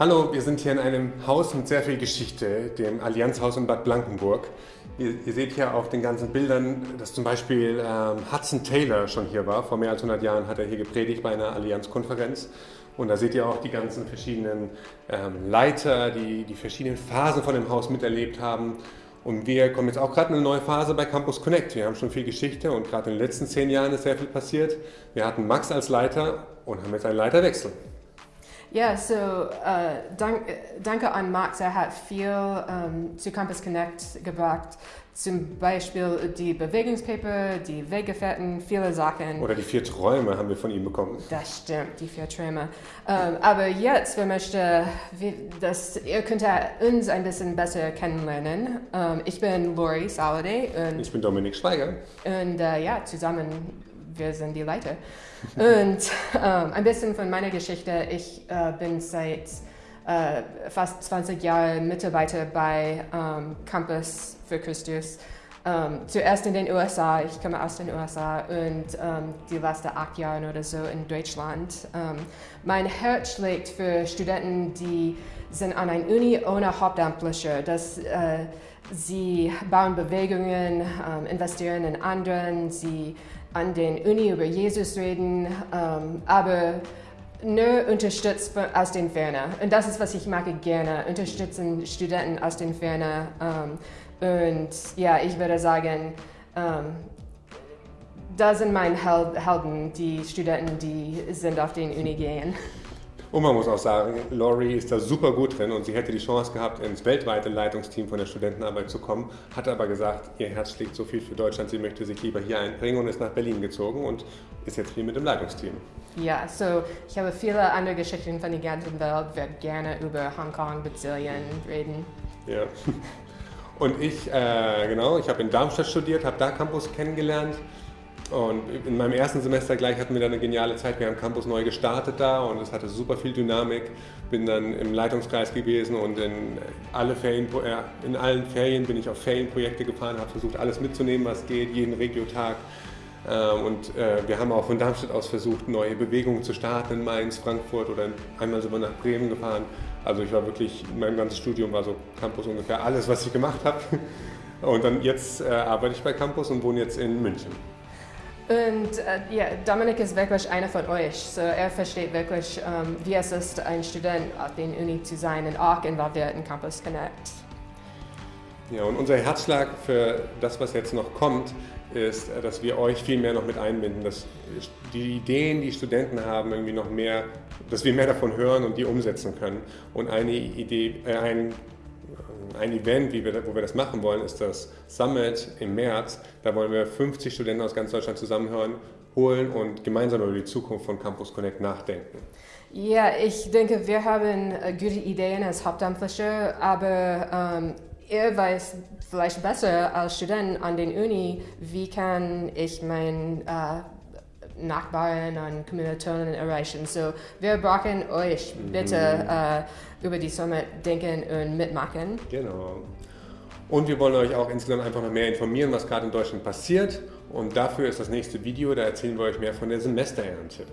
Hallo, wir sind hier in einem Haus mit sehr viel Geschichte, dem Allianzhaus in Bad Blankenburg. Ihr, ihr seht hier auf den ganzen Bildern, dass zum Beispiel ähm, Hudson Taylor schon hier war. Vor mehr als 100 Jahren hat er hier gepredigt bei einer Allianzkonferenz. Und da seht ihr auch die ganzen verschiedenen ähm, Leiter, die die verschiedenen Phasen von dem Haus miterlebt haben. Und wir kommen jetzt auch gerade in eine neue Phase bei Campus Connect. Wir haben schon viel Geschichte und gerade in den letzten zehn Jahren ist sehr viel passiert. Wir hatten Max als Leiter und haben jetzt einen Leiterwechsel. Ja, so äh, dank, danke an Max, er hat viel ähm, zu Campus Connect gebracht. Zum Beispiel die Bewegungspaper, die Weggefährten, viele Sachen. Oder die vier Träume haben wir von ihm bekommen. Das stimmt, die vier Träume. Ähm, aber jetzt, wir möchten, dass ihr könnt uns ein bisschen besser kennenlernen. Ähm, ich bin Lori Saladay und ich bin Dominik Schweiger. Und äh, ja, zusammen wir sind die Leiter. Und ähm, ein bisschen von meiner Geschichte. Ich äh, bin seit äh, fast 20 Jahren Mitarbeiter bei ähm, Campus für Christus. Ähm, zuerst in den USA, ich komme aus den USA und ähm, die letzten acht Jahre oder so in Deutschland. Ähm, mein Herz schlägt für Studenten, die sind an einer Uni ohne Hauptamtliche. Das, äh, sie bauen Bewegungen, ähm, investieren in anderen, sie an den Uni über Jesus reden, ähm, aber nur unterstützt aus den Ferne. Und das ist, was ich mag gerne, unterstützen Studenten aus den Ferne. Ähm, und ja, ich würde sagen, ähm, da sind meine Helden, die Studenten, die sind auf den Uni gehen. Und man muss auch sagen, Laurie ist da super gut drin und sie hätte die Chance gehabt, ins weltweite Leitungsteam von der Studentenarbeit zu kommen, hat aber gesagt, ihr Herz schlägt so viel für Deutschland, sie möchte sich lieber hier einbringen und ist nach Berlin gezogen und ist jetzt hier mit dem Leitungsteam. Ja, so ich habe viele andere Geschichten von der ganzen Welt, werde gerne über Hongkong, Brasilien reden. Ja. Und ich, äh, genau, ich habe in Darmstadt studiert, habe da Campus kennengelernt und in meinem ersten Semester gleich hatten wir dann eine geniale Zeit. Wir haben Campus neu gestartet da und es hatte super viel Dynamik. Bin dann im Leitungskreis gewesen und in, alle Ferien, äh, in allen Ferien bin ich auf Ferienprojekte gefahren, habe versucht, alles mitzunehmen, was geht, jeden Regiotag. Ähm, und äh, wir haben auch von Darmstadt aus versucht, neue Bewegungen zu starten in Mainz, Frankfurt oder einmal wir nach Bremen gefahren. Also ich war wirklich, mein ganzes Studium war so Campus ungefähr alles, was ich gemacht habe. Und dann jetzt äh, arbeite ich bei Campus und wohne jetzt in München. Und äh, ja, Dominik ist wirklich einer von euch. So, er versteht wirklich, ähm, wie es ist, ein Student auf der Uni zu sein und auch involviert in Campus Connect. Ja, und unser Herzschlag für das, was jetzt noch kommt, ist, äh, dass wir euch viel mehr noch mit einbinden, dass die Ideen, die Studenten haben, irgendwie noch mehr, dass wir mehr davon hören und die umsetzen können. Und eine Idee, äh, ein ein Event, wie wir, wo wir das machen wollen, ist das Summit im März. Da wollen wir 50 Studenten aus ganz Deutschland zusammenhören, holen und gemeinsam über die Zukunft von Campus Connect nachdenken. Ja, ich denke, wir haben äh, gute Ideen als Hauptamtliche, aber ähm, ihr weiß vielleicht besser als Student an den Uni, wie kann ich mein äh, Nachbarn und Kommilitonen erreichen. So, wir brauchen euch bitte mhm. äh, über die Summit denken und mitmachen. Genau. Und wir wollen euch auch insgesamt einfach noch mehr informieren, was gerade in Deutschland passiert. Und dafür ist das nächste Video, da erzählen wir euch mehr von der Semesterernte.